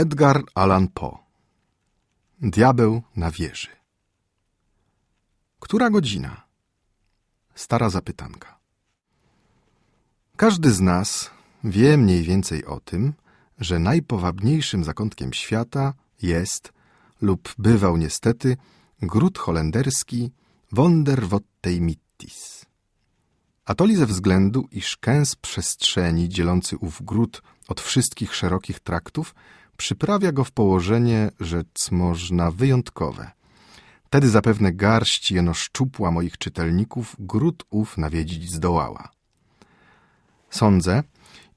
Edgar Allan Poe Diabeł na wieży Która godzina? Stara zapytanka. Każdy z nas wie mniej więcej o tym, że najpowabniejszym zakątkiem świata jest lub bywał niestety gród holenderski Wonderwottej Mittis. A to ze względu, iż kęs przestrzeni dzielący ów gród od wszystkich szerokich traktów przyprawia go w położenie, rzec można, wyjątkowe. Tedy zapewne garść jeno szczupła moich czytelników gród ów nawiedzić zdołała. Sądzę,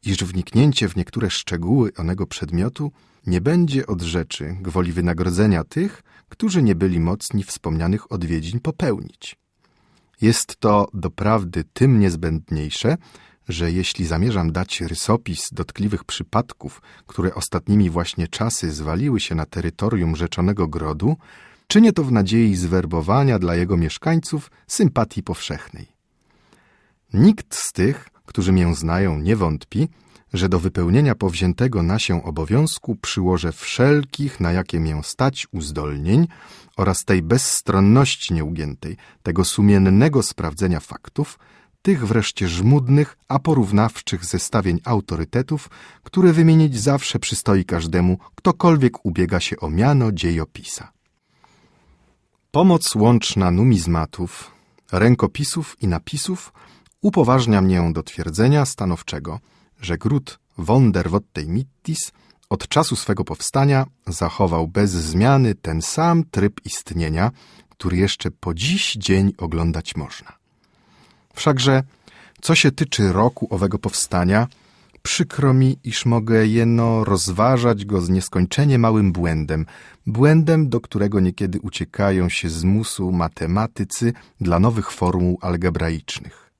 iż wniknięcie w niektóre szczegóły onego przedmiotu nie będzie od rzeczy gwoli wynagrodzenia tych, którzy nie byli mocni wspomnianych odwiedzin popełnić. Jest to doprawdy tym niezbędniejsze, że jeśli zamierzam dać rysopis dotkliwych przypadków, które ostatnimi właśnie czasy zwaliły się na terytorium rzeczonego grodu, czynię to w nadziei zwerbowania dla jego mieszkańców sympatii powszechnej. Nikt z tych, którzy mię znają, nie wątpi, że do wypełnienia powziętego na się obowiązku przyłożę wszelkich, na jakie mię stać, uzdolnień oraz tej bezstronności nieugiętej, tego sumiennego sprawdzenia faktów, tych wreszcie żmudnych, a porównawczych zestawień autorytetów, które wymienić zawsze przystoi każdemu, ktokolwiek ubiega się o miano dziejopisa. Pomoc łączna numizmatów, rękopisów i napisów upoważnia mnie do twierdzenia stanowczego, że gród Wonderwottej Mittis od czasu swego powstania zachował bez zmiany ten sam tryb istnienia, który jeszcze po dziś dzień oglądać można. Wszakże, co się tyczy roku owego powstania, przykro mi, iż mogę jeno rozważać go z nieskończenie małym błędem, błędem, do którego niekiedy uciekają się z musu matematycy dla nowych formuł algebraicznych.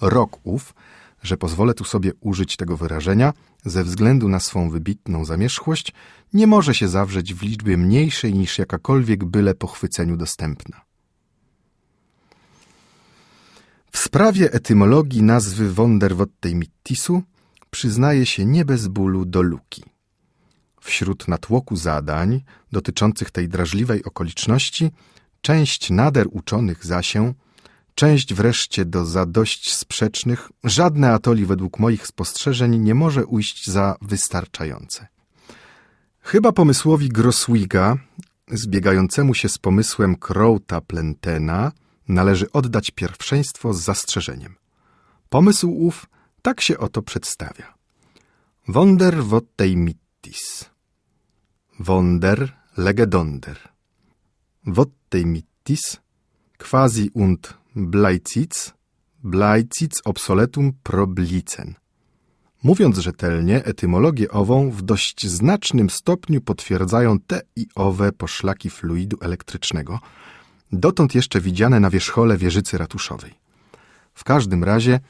Rok ów, że pozwolę tu sobie użyć tego wyrażenia, ze względu na swą wybitną zamierzchłość, nie może się zawrzeć w liczbie mniejszej niż jakakolwiek byle pochwyceniu dostępna. W sprawie etymologii nazwy Wonderwottej Mittisu przyznaje się nie bez bólu do luki. Wśród natłoku zadań dotyczących tej drażliwej okoliczności, część nader uczonych zasię, część wreszcie do za dość sprzecznych, żadne atoli według moich spostrzeżeń nie może ujść za wystarczające. Chyba pomysłowi Grosswiga, zbiegającemu się z pomysłem Crowta Plentena, należy oddać pierwszeństwo z zastrzeżeniem. Pomysł ów tak się oto przedstawia. Wonder vottei mittis. Wonder legedonder. Vottei mittis quasi und bleizitz, bleizitz obsoletum problicen. Mówiąc rzetelnie, etymologię ową w dość znacznym stopniu potwierdzają te i owe poszlaki fluidu elektrycznego, dotąd jeszcze widziane na wierzchole wieżycy ratuszowej. W każdym razie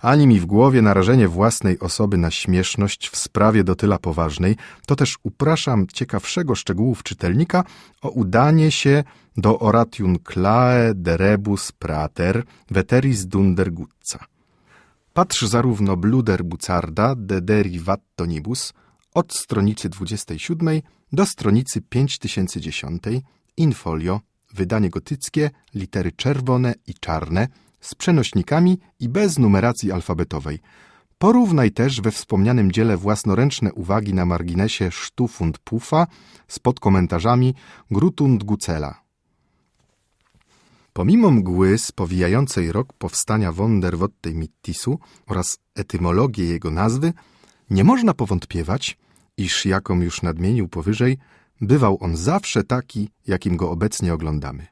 ani mi w głowie narażenie własnej osoby na śmieszność w sprawie do tyla poważnej, to też upraszam ciekawszego szczegółów czytelnika o udanie się do oratium clae de rebus prater veteris dunder gutza. Patrz zarówno Bluder Bucarda de derivatonibus od stronicy 27 do stronicy 5010 in folio, wydanie gotyckie, litery czerwone i czarne, z przenośnikami i bez numeracji alfabetowej. Porównaj też we wspomnianym dziele własnoręczne uwagi na marginesie Sztufund Pufa z podkomentarzami Grutund Gucela. Pomimo mgły spowijającej rok powstania Wonderwottej Mittisu oraz etymologię jego nazwy, nie można powątpiewać, iż jaką już nadmienił powyżej, bywał on zawsze taki, jakim go obecnie oglądamy.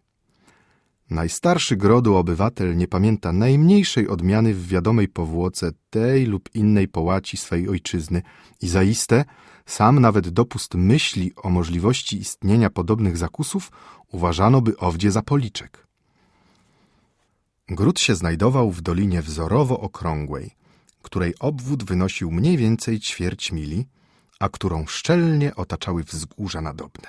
Najstarszy grodu obywatel nie pamięta najmniejszej odmiany w wiadomej powłoce tej lub innej połaci swej ojczyzny i zaiste sam nawet dopust myśli o możliwości istnienia podobnych zakusów uważano by owdzie za policzek. Gród się znajdował w dolinie wzorowo okrągłej, której obwód wynosił mniej więcej ćwierć mili, a którą szczelnie otaczały wzgórza nadobne.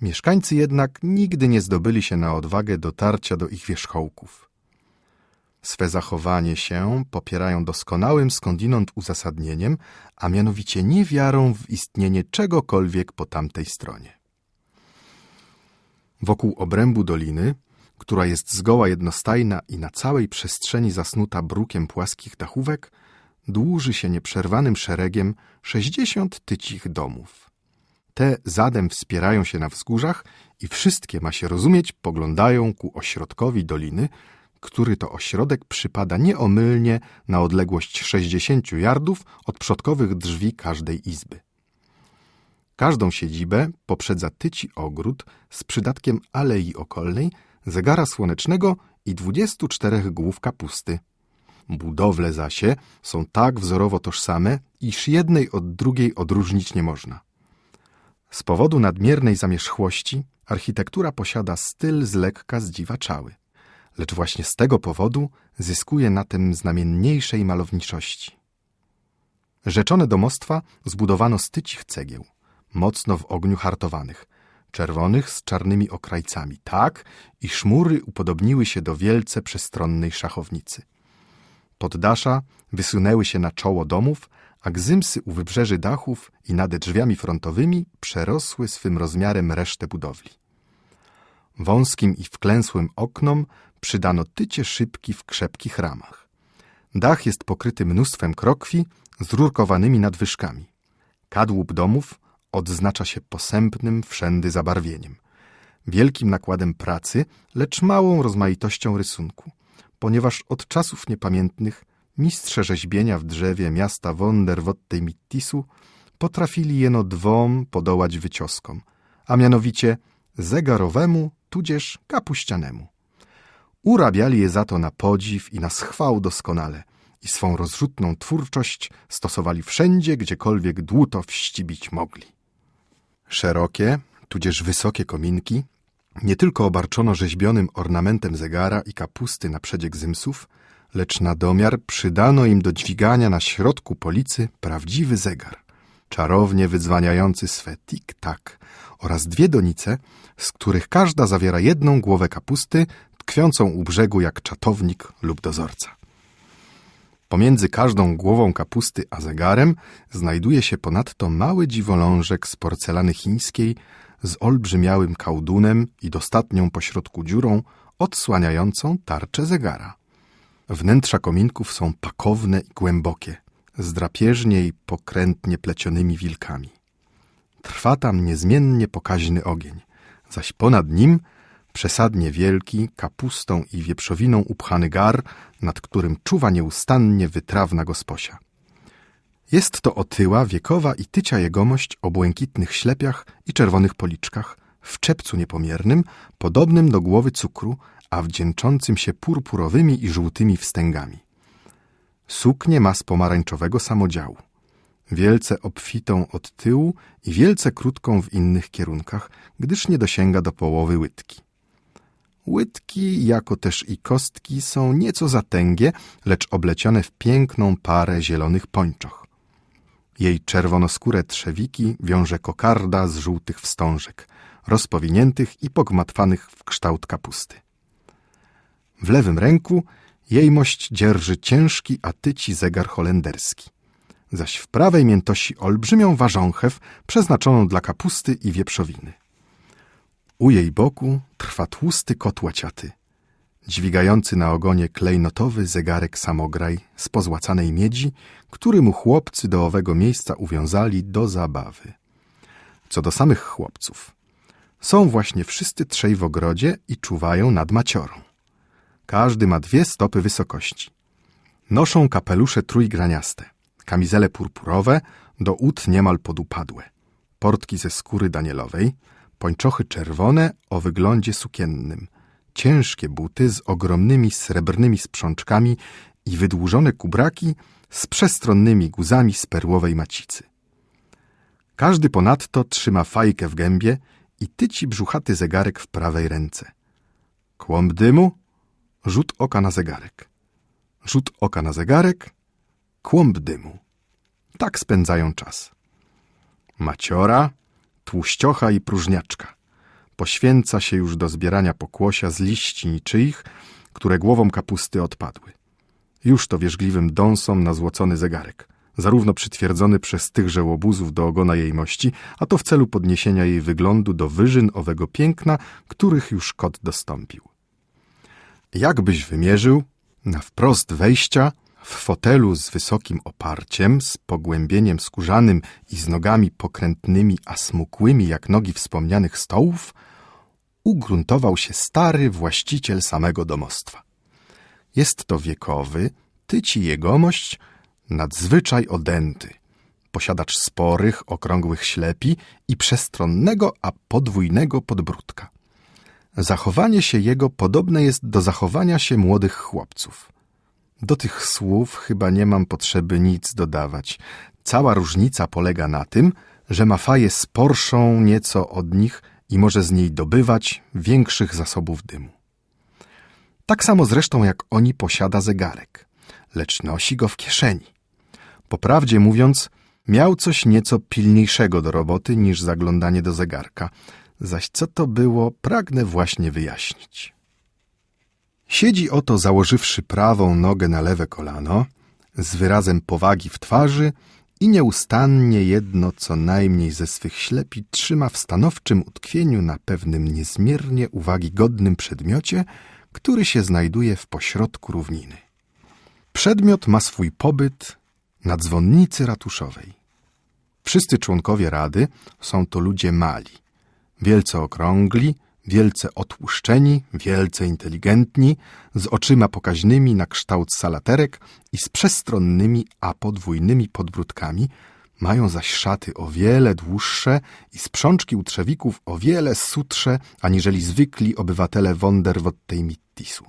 Mieszkańcy jednak nigdy nie zdobyli się na odwagę dotarcia do ich wierzchołków. Swe zachowanie się popierają doskonałym skądinąd uzasadnieniem, a mianowicie niewiarą w istnienie czegokolwiek po tamtej stronie. Wokół obrębu doliny, która jest zgoła jednostajna i na całej przestrzeni zasnuta brukiem płaskich dachówek, dłuży się nieprzerwanym szeregiem sześćdziesiąt tycich domów. Te zadem wspierają się na wzgórzach i wszystkie, ma się rozumieć, poglądają ku ośrodkowi doliny, który to ośrodek przypada nieomylnie na odległość 60 yardów od przodkowych drzwi każdej izby. Każdą siedzibę poprzedza tyci ogród z przydatkiem alei okolnej, zegara słonecznego i 24 głów kapusty. Budowle zasie są tak wzorowo tożsame, iż jednej od drugiej odróżnić nie można. Z powodu nadmiernej zamierzchłości architektura posiada styl z lekka zdziwaczały lecz właśnie z tego powodu zyskuje na tym znamienniejszej malowniczości. Rzeczone domostwa zbudowano z tycich cegieł, mocno w ogniu hartowanych, czerwonych z czarnymi okrajcami, tak, iż mury upodobniły się do wielce przestronnej szachownicy. Poddasza wysunęły się na czoło domów, a gzymsy u wybrzeży dachów i nade drzwiami frontowymi przerosły swym rozmiarem resztę budowli. Wąskim i wklęsłym oknom przydano tycie szybki w krzepkich ramach. Dach jest pokryty mnóstwem krokwi z rurkowanymi nadwyżkami. Kadłub domów odznacza się posępnym wszędy zabarwieniem, wielkim nakładem pracy, lecz małą rozmaitością rysunku, ponieważ od czasów niepamiętnych mistrze rzeźbienia w drzewie miasta Wonderwottej Mittisu potrafili jeno dwom podołać wycioskom, a mianowicie zegarowemu tudzież kapuścianemu. Urabiali je za to na podziw i na schwał doskonale i swą rozrzutną twórczość stosowali wszędzie, gdziekolwiek dłuto wścibić mogli. Szerokie, tudzież wysokie kominki nie tylko obarczono rzeźbionym ornamentem zegara i kapusty na przedzie gzymsów, lecz na domiar przydano im do dźwigania na środku policy prawdziwy zegar, czarownie wydzwaniający swe tik-tak oraz dwie donice, z których każda zawiera jedną głowę kapusty tkwiącą u brzegu jak czatownik lub dozorca. Pomiędzy każdą głową kapusty a zegarem znajduje się ponadto mały dziwolążek z porcelany chińskiej z olbrzymiałym kałdunem i dostatnią pośrodku dziurą odsłaniającą tarczę zegara. Wnętrza kominków są pakowne i głębokie, z drapieżnie i pokrętnie plecionymi wilkami. Trwa tam niezmiennie pokaźny ogień, zaś ponad nim przesadnie wielki, kapustą i wieprzowiną upchany gar, nad którym czuwa nieustannie wytrawna gosposia. Jest to otyła, wiekowa i tycia jegomość o błękitnych ślepiach i czerwonych policzkach, w czepcu niepomiernym, podobnym do głowy cukru, a wdzięczącym się purpurowymi i żółtymi wstęgami. Suknię ma z pomarańczowego samodziału, wielce obfitą od tyłu i wielce krótką w innych kierunkach, gdyż nie dosięga do połowy łydki. Łydki, jako też i kostki są nieco zatęgie, lecz oblecione w piękną parę zielonych pończoch. Jej czerwonoskóre trzewiki wiąże kokarda z żółtych wstążek, rozpowiniętych i pogmatwanych w kształt kapusty. W lewym ręku jejmość dzierży ciężki atyci zegar holenderski, zaś w prawej miętosi olbrzymią ważąchew przeznaczoną dla kapusty i wieprzowiny. U jej boku trwa tłusty kot łaciaty, dźwigający na ogonie klejnotowy zegarek samograj z pozłacanej miedzi, który mu chłopcy do owego miejsca uwiązali do zabawy. Co do samych chłopców, są właśnie wszyscy trzej w ogrodzie i czuwają nad maciorą. Każdy ma dwie stopy wysokości. Noszą kapelusze trójgraniaste, kamizele purpurowe, do ud niemal podupadłe, portki ze skóry danielowej, pończochy czerwone o wyglądzie sukiennym, ciężkie buty z ogromnymi srebrnymi sprzączkami i wydłużone kubraki z przestronnymi guzami z perłowej macicy. Każdy ponadto trzyma fajkę w gębie i tyci brzuchaty zegarek w prawej ręce. Kłąb dymu, rzut oka na zegarek. Rzut oka na zegarek, kłąb dymu. Tak spędzają czas. Maciora, tłuściocha i próżniaczka. Poświęca się już do zbierania pokłosia z liści niczyich, które głową kapusty odpadły. Już to wierzgliwym dąsom na złocony zegarek, zarówno przytwierdzony przez tychże łobuzów do ogona jej mości, a to w celu podniesienia jej wyglądu do wyżyn owego piękna, których już kot dostąpił. Jakbyś wymierzył, na wprost wejścia, w fotelu z wysokim oparciem, z pogłębieniem skórzanym i z nogami pokrętnymi, a smukłymi jak nogi wspomnianych stołów, ugruntował się stary właściciel samego domostwa. Jest to wiekowy, tyci jegomość, nadzwyczaj odęty, posiadacz sporych, okrągłych ślepi i przestronnego, a podwójnego podbródka. Zachowanie się jego podobne jest do zachowania się młodych chłopców. Do tych słów chyba nie mam potrzeby nic dodawać. Cała różnica polega na tym, że ma faję sporszą nieco od nich i może z niej dobywać większych zasobów dymu. Tak samo zresztą jak oni posiada zegarek, lecz nosi go w kieszeni. Poprawdzie mówiąc, miał coś nieco pilniejszego do roboty niż zaglądanie do zegarka, zaś co to było, pragnę właśnie wyjaśnić. Siedzi oto założywszy prawą nogę na lewe kolano, z wyrazem powagi w twarzy i nieustannie jedno co najmniej ze swych ślepi trzyma w stanowczym utkwieniu na pewnym niezmiernie uwagi godnym przedmiocie, który się znajduje w pośrodku równiny. Przedmiot ma swój pobyt na dzwonnicy ratuszowej. Wszyscy członkowie rady są to ludzie mali, wielce okrągli, wielce otłuszczeni, wielce inteligentni, z oczyma pokaźnymi na kształt salaterek i z przestronnymi, a podwójnymi podbródkami, mają zaś szaty o wiele dłuższe i sprzączki u trzewików o wiele sutsze, aniżeli zwykli obywatele Wonderwottej Mittisu.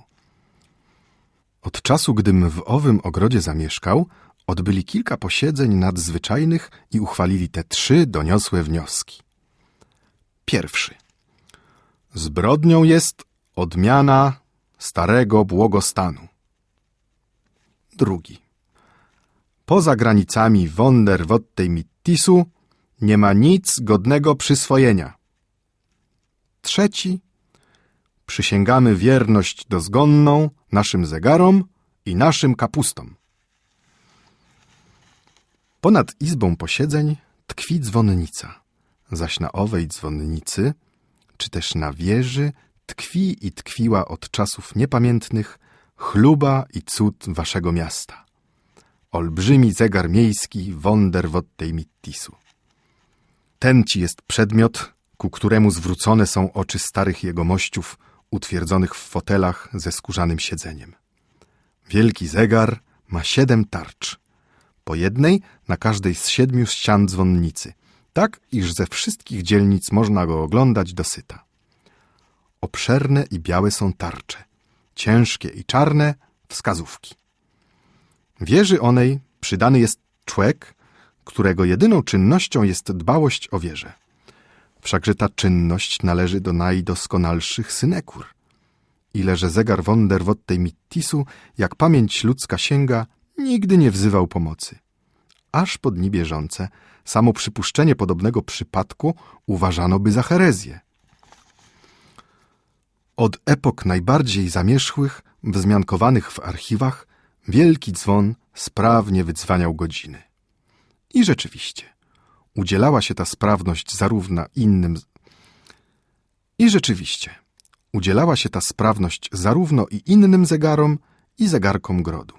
Od czasu, gdym w owym ogrodzie zamieszkał, odbyli kilka posiedzeń nadzwyczajnych i uchwalili te trzy doniosłe wnioski. Pierwszy. Zbrodnią jest odmiana starego błogostanu. Drugi. Poza granicami Wonderwottej Mittisu nie ma nic godnego przyswojenia. Trzeci. Przysięgamy wierność dozgonną naszym zegarom i naszym kapustom. Ponad izbą posiedzeń tkwi dzwonnica, zaś na owej dzwonnicy, czy też na wieży, tkwi i tkwiła od czasów niepamiętnych chluba i cud waszego miasta. Olbrzymi zegar miejski Wonderwottej Mittisu. Ten ci jest przedmiot, ku któremu zwrócone są oczy starych jegomościów utwierdzonych w fotelach ze skórzanym siedzeniem. Wielki zegar ma siedem tarcz, po jednej na każdej z siedmiu ścian dzwonnicy, tak iż ze wszystkich dzielnic można go oglądać dosyta. Obszerne i białe są tarcze, ciężkie i czarne wskazówki. Wieży onej przydany jest człek, którego jedyną czynnością jest dbałość o wieżę. Wszakże ta czynność należy do najdoskonalszych synekur. Ile że zegar Wonderwottej Mittisu, jak pamięć ludzka sięga, nigdy nie wzywał pomocy. Aż po dni bieżące samo przypuszczenie podobnego przypadku uważano by za herezję. Od epok najbardziej zamierzchłych, wzmiankowanych w archiwach, wielki dzwon sprawnie wydzwaniał godziny. I rzeczywiście, udzielała się ta sprawność zarówno innym... I rzeczywiście, udzielała się ta sprawność zarówno i innym zegarom, i zegarkom grodu.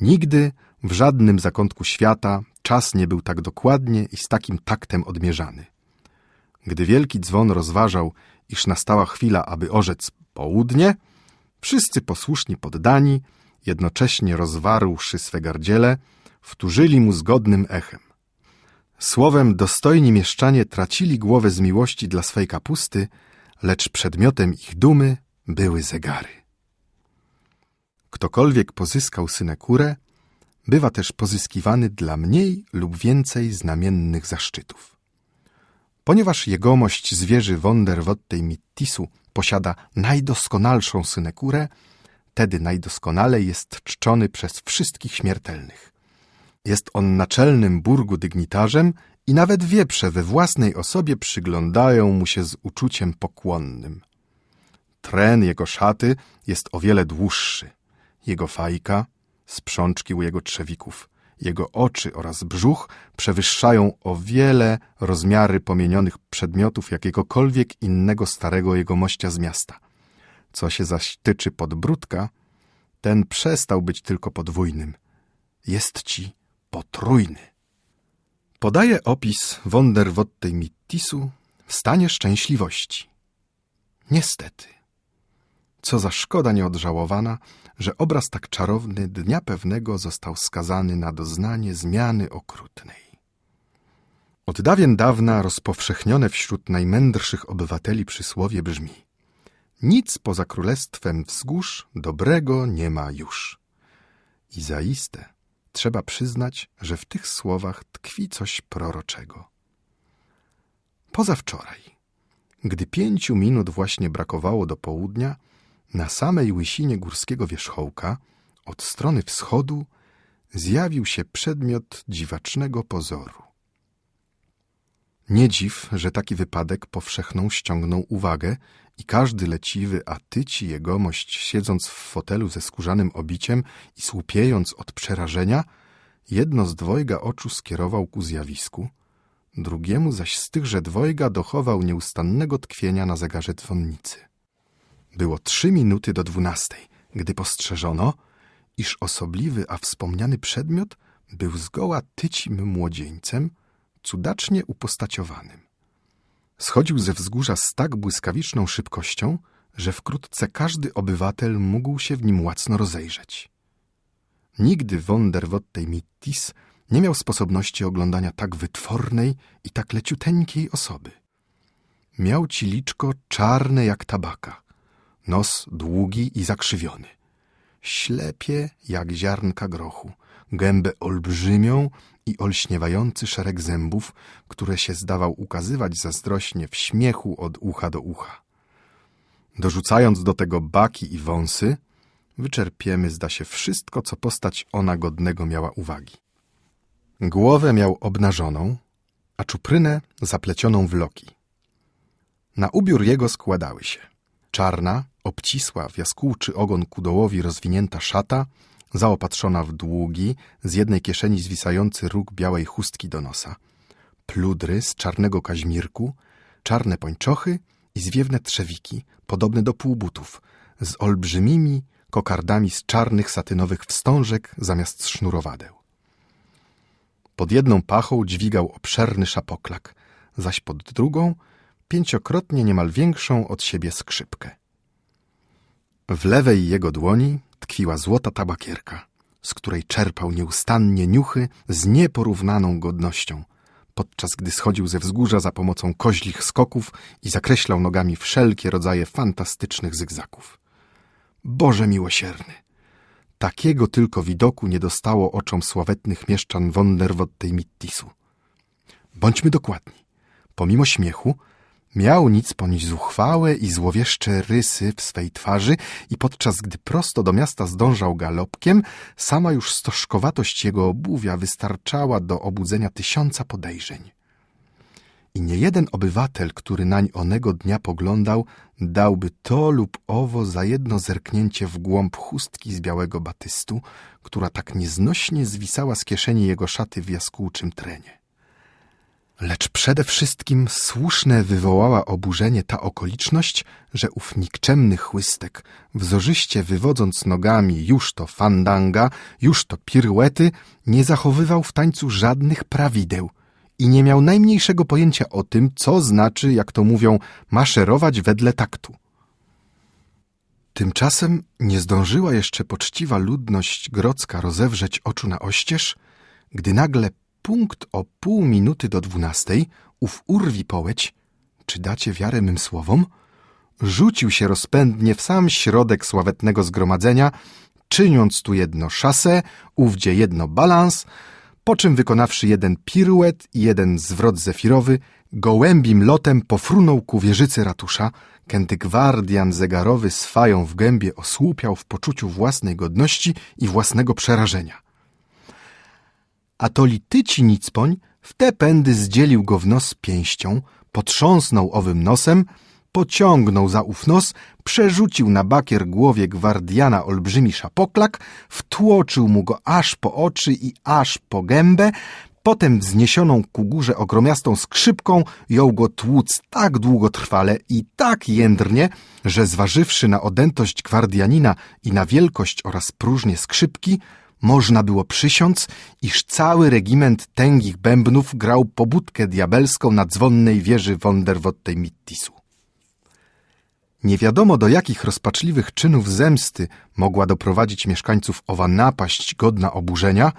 Nigdy w żadnym zakątku świata czas nie był tak dokładnie i z takim taktem odmierzany. Gdy wielki dzwon rozważał, iż nastała chwila, aby orzec południe, wszyscy posłuszni poddani, jednocześnie rozwarłszy swe gardziele, wtórzyli mu zgodnym echem. Słowem, dostojni mieszczanie tracili głowę z miłości dla swej kapusty, lecz przedmiotem ich dumy były zegary. Ktokolwiek pozyskał synekurę, bywa też pozyskiwany dla mniej lub więcej znamiennych zaszczytów. Ponieważ jegomość zwierzy Wonderwottej Mittisu posiada najdoskonalszą synekurę, tedy najdoskonalej jest czczony przez wszystkich śmiertelnych. Jest on naczelnym burgu dygnitarzem i nawet wieprze we własnej osobie przyglądają mu się z uczuciem pokłonnym. Tren jego szaty jest o wiele dłuższy, jego fajka Sprzączki u jego trzewików, jego oczy oraz brzuch przewyższają o wiele rozmiary pomienionych przedmiotów jakiegokolwiek innego starego jegomościa z miasta. Co się zaś tyczy podbródka, ten przestał być tylko podwójnym. Jest ci potrójny. Podaje opis Wonderwottej Mittisu w stanie szczęśliwości. Niestety, co za szkoda nieodżałowana, że obraz tak czarowny dnia pewnego został skazany na doznanie zmiany okrutnej. Od dawien dawna rozpowszechnione wśród najmędrszych obywateli przysłowie brzmi Nic poza królestwem wzgórz dobrego nie ma już. I zaiste trzeba przyznać, że w tych słowach tkwi coś proroczego. Pozawczoraj, gdy pięciu minut właśnie brakowało do południa, na samej łysinie górskiego wierzchołka, od strony wschodu, zjawił się przedmiot dziwacznego pozoru. Nie dziw, że taki wypadek powszechną ściągnął uwagę i każdy leciwy, a tyci jegomość, siedząc w fotelu ze skórzanym obiciem i słupiejąc od przerażenia, jedno z dwojga oczu skierował ku zjawisku, drugiemu zaś z tychże dwojga dochował nieustannego tkwienia na zegarze dzwonnicy. Było trzy minuty do dwunastej, gdy postrzeżono, iż osobliwy, a wspomniany przedmiot był zgoła tycim młodzieńcem, cudacznie upostaciowanym. Schodził ze wzgórza z tak błyskawiczną szybkością, że wkrótce każdy obywatel mógł się w nim łacno rozejrzeć. Nigdy Wonderwottej Mittis nie miał sposobności oglądania tak wytwornej i tak leciuteńkiej osoby. Miał ci liczko czarne jak tabaka, nos długi i zakrzywiony, ślepie jak ziarnka grochu, gębę olbrzymią i olśniewający szereg zębów, które się zdawał ukazywać zazdrośnie w śmiechu od ucha do ucha. Dorzucając do tego baki i wąsy, wyczerpiemy, zda się, wszystko, co postać ona godnego miała uwagi. Głowę miał obnażoną, a czuprynę zaplecioną w loki. Na ubiór jego składały się czarna, obcisła w jaskółczy ogon ku dołowi rozwinięta szata, zaopatrzona w długi, z jednej kieszeni zwisający róg białej chustki do nosa, pludry z czarnego kaźmirku, czarne pończochy i zwiewne trzewiki, podobne do półbutów, z olbrzymimi kokardami z czarnych satynowych wstążek zamiast sznurowadeł. Pod jedną pachą dźwigał obszerny szapoklak, zaś pod drugą pięciokrotnie niemal większą od siebie skrzypkę. W lewej jego dłoni tkwiła złota tabakierka, z której czerpał nieustannie niuchy z nieporównaną godnością, podczas gdy schodził ze wzgórza za pomocą koźlich skoków i zakreślał nogami wszelkie rodzaje fantastycznych zygzaków. Boże miłosierny! Takiego tylko widoku nie dostało oczom sławetnych mieszczan Wonderwottej Mittisu. Bądźmy dokładni. Pomimo śmiechu, Miał nic ponieść zuchwałe i złowieszcze rysy w swej twarzy i podczas gdy prosto do miasta zdążał galopkiem, sama już stożkowatość jego obuwia wystarczała do obudzenia tysiąca podejrzeń. I nie jeden obywatel, który nań onego dnia poglądał, dałby to lub owo za jedno zerknięcie w głąb chustki z białego batystu, która tak nieznośnie zwisała z kieszeni jego szaty w jaskółczym trenie. Lecz przede wszystkim słuszne wywołała oburzenie ta okoliczność, że ów nikczemny chłystek, wzorzyście wywodząc nogami już to fandanga, już to piruety, nie zachowywał w tańcu żadnych prawideł i nie miał najmniejszego pojęcia o tym, co znaczy, jak to mówią, maszerować wedle taktu. Tymczasem nie zdążyła jeszcze poczciwa ludność grodzka rozewrzeć oczu na oścież, gdy nagle punkt o pół minuty do dwunastej ów urwi połeć, czy dacie wiarę mym słowom, rzucił się rozpędnie w sam środek sławetnego zgromadzenia, czyniąc tu jedno szasę, ówdzie jedno balans, po czym wykonawszy jeden piruet i jeden zwrot zefirowy, gołębim lotem pofrunął ku wieżycy ratusza, kędy gwardian zegarowy swają w gębie osłupiał w poczuciu własnej godności i własnego przerażenia a to lityci nicpoń w te pędy zdzielił go w nos pięścią, potrząsnął owym nosem, pociągnął za ów nos, przerzucił na bakier głowie gwardiana olbrzymi szapoklak, wtłoczył mu go aż po oczy i aż po gębę, potem wzniesioną ku górze ogromiastą skrzypką jął go tłuc tak długotrwale i tak jędrnie, że zważywszy na odętość gwardianina i na wielkość oraz próżnię skrzypki, można było przysiąc, iż cały regiment tęgich bębnów grał pobudkę diabelską na dzwonnej wieży Wonderwottej Mittisu. Nie wiadomo do jakich rozpaczliwych czynów zemsty mogła doprowadzić mieszkańców owa napaść godna oburzenia,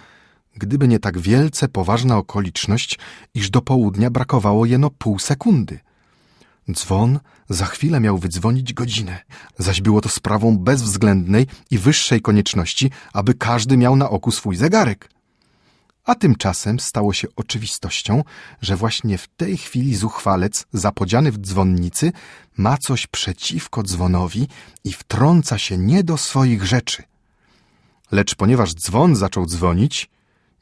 gdyby nie tak wielce poważna okoliczność, iż do południa brakowało jeno pół sekundy. Dzwon za chwilę miał wydzwonić godzinę, zaś było to sprawą bezwzględnej i wyższej konieczności, aby każdy miał na oku swój zegarek. A tymczasem stało się oczywistością, że właśnie w tej chwili zuchwalec, zapodziany w dzwonnicy, ma coś przeciwko dzwonowi i wtrąca się nie do swoich rzeczy. Lecz ponieważ dzwon zaczął dzwonić,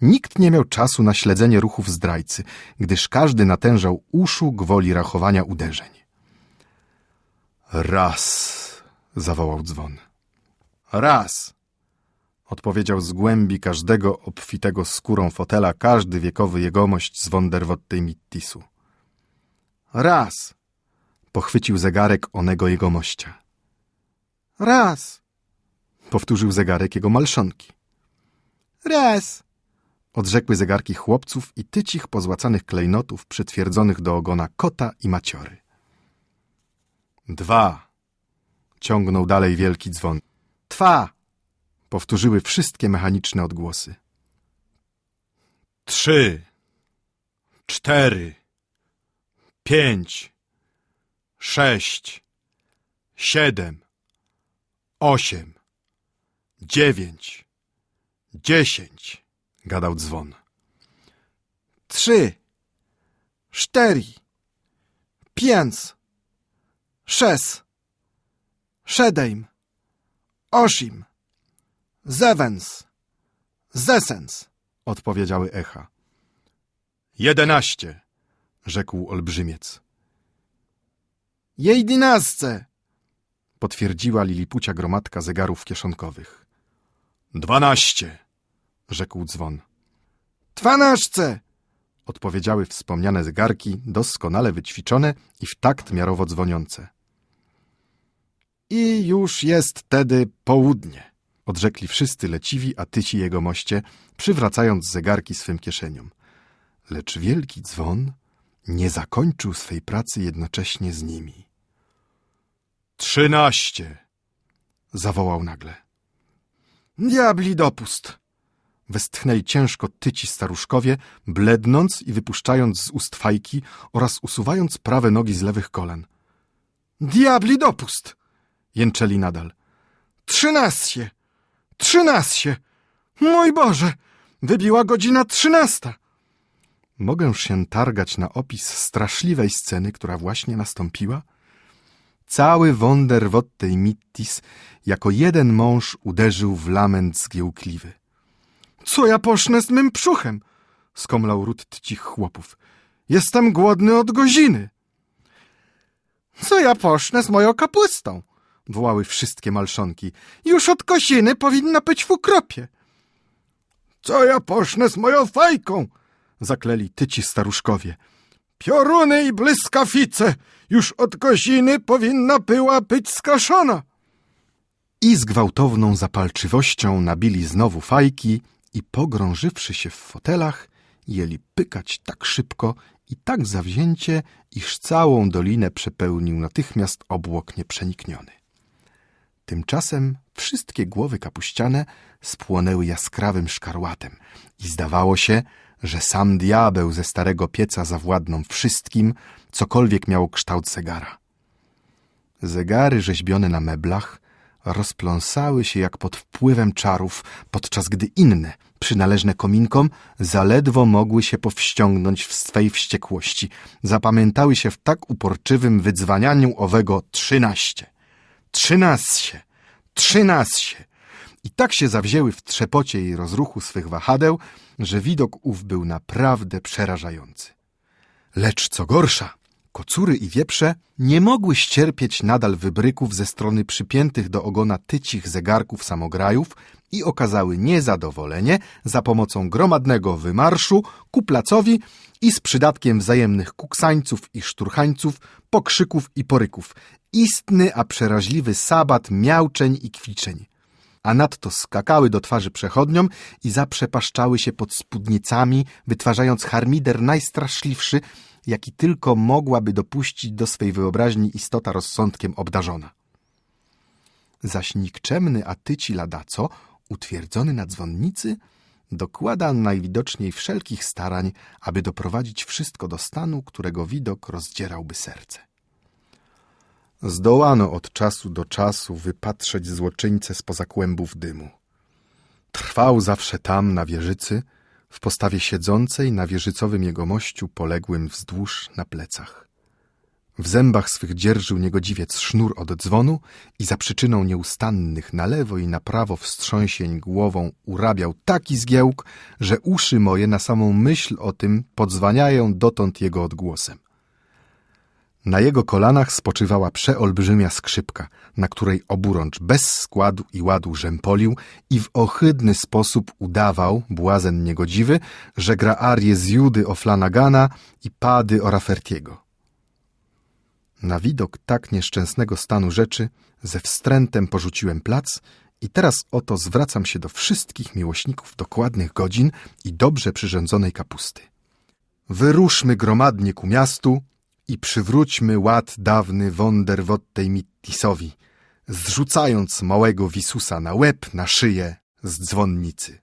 nikt nie miał czasu na śledzenie ruchów zdrajcy, gdyż każdy natężał uszu gwoli rachowania uderzeń. Raz, zawołał dzwon. Raz, odpowiedział z głębi każdego obfitego skórą fotela każdy wiekowy jegomość z Wonderwottej Mittisu. Raz, pochwycił zegarek onego jegomościa. Raz, powtórzył zegarek jego malszonki. Raz, odrzekły zegarki chłopców i tycich pozłacanych klejnotów przytwierdzonych do ogona kota i maciory. Dwa, ciągnął dalej wielki dzwon. Twa, powtórzyły wszystkie mechaniczne odgłosy. Trzy, cztery, pięć, sześć, siedem, osiem, dziewięć, dziesięć, gadał dzwon. Trzy, cztery, pięć, sześć, siedem, osiem, Zewens, zesens, odpowiedziały echa. Jedenaście, rzekł olbrzymiec. Jejdynastce, potwierdziła lilipucia gromadka zegarów kieszonkowych. Dwanaście, rzekł dzwon. Dwanaście, odpowiedziały wspomniane zegarki, doskonale wyćwiczone i w takt miarowo dzwoniące. I już jest tedy południe odrzekli wszyscy leciwi, a tyci jego moście, przywracając zegarki swym kieszeniom. Lecz wielki dzwon nie zakończył swej pracy jednocześnie z nimi. Trzynaście! zawołał nagle. Diabli dopust! Westchnęli ciężko tyci staruszkowie, blednąc i wypuszczając z ust fajki oraz usuwając prawe nogi z lewych kolan. Diabli dopust! jęczeli nadal. Trzynaście! Trzynaście! Mój Boże! Wybiła godzina trzynasta! Mogę się targać na opis straszliwej sceny, która właśnie nastąpiła? Cały Wonderwottej Mittis jako jeden mąż uderzył w lament zgiełkliwy. Co ja posznę z mym brzuchem? skomlał ród tcich chłopów. Jestem głodny od godziny. Co ja posznę z moją kapustą? wołały wszystkie malszonki. Już od kosiny powinna być w ukropie. Co ja posznę z moją fajką? zakleli tyci staruszkowie. Pioruny i błyskawice, już od godziny powinna była być skaszona. I z gwałtowną zapalczywością nabili znowu fajki i pogrążywszy się w fotelach, jeli pykać tak szybko i tak zawzięcie, iż całą dolinę przepełnił natychmiast obłok nieprzenikniony. Tymczasem wszystkie głowy kapuściane spłonęły jaskrawym szkarłatem i zdawało się, że sam diabeł ze starego pieca zawładną wszystkim, cokolwiek miało kształt zegara. Zegary rzeźbione na meblach rozpląsały się jak pod wpływem czarów, podczas gdy inne, przynależne kominkom, zaledwo mogły się powściągnąć w swej wściekłości. Zapamiętały się w tak uporczywym wydzwanianiu owego trzynaście trzynaście, trzynaście. I tak się zawzięły w trzepocie i rozruchu swych wahadeł, że widok ów był naprawdę przerażający. Lecz co gorsza, Kocury i wieprze nie mogły ścierpieć nadal wybryków ze strony przypiętych do ogona tycich zegarków samograjów i okazały niezadowolenie za pomocą gromadnego wymarszu ku placowi i z przydatkiem wzajemnych kuksańców i szturchańców, pokrzyków i poryków. Istny, a przeraźliwy sabat miauczeń i kwiczeń. A nadto skakały do twarzy przechodniom i zaprzepaszczały się pod spódnicami, wytwarzając harmider najstraszliwszy, jaki tylko mogłaby dopuścić do swej wyobraźni istota rozsądkiem obdarzona. Zaś nikczemny Atyci Ladaco, utwierdzony na dzwonnicy, dokłada najwidoczniej wszelkich starań, aby doprowadzić wszystko do stanu, którego widok rozdzierałby serce. Zdołano od czasu do czasu wypatrzeć złoczyńcę spoza kłębów dymu. Trwał zawsze tam, na wieżycy, w postawie siedzącej na wieżycowym jegomościu poległym wzdłuż na plecach. W zębach swych dzierżył niegodziwiec sznur od dzwonu i za przyczyną nieustannych na lewo i na prawo wstrząsień głową urabiał taki zgiełk, że uszy moje na samą myśl o tym podzwaniają dotąd jego odgłosem. Na jego kolanach spoczywała przeolbrzymia skrzypka, na której oburącz bez składu i ładu rzępolił i w ohydny sposób udawał, błazen niegodziwy, że gra arię z Judy o Flanagana i Pady o Raffertiego. Na widok tak nieszczęsnego stanu rzeczy ze wstrętem porzuciłem plac i teraz oto zwracam się do wszystkich miłośników dokładnych godzin i dobrze przyrządzonej kapusty. Wyruszmy gromadnie ku miastu i przywróćmy ład dawny Wonderwottej Mittisowi, zrzucając małego Wisusa na łeb, na szyję z dzwonnicy.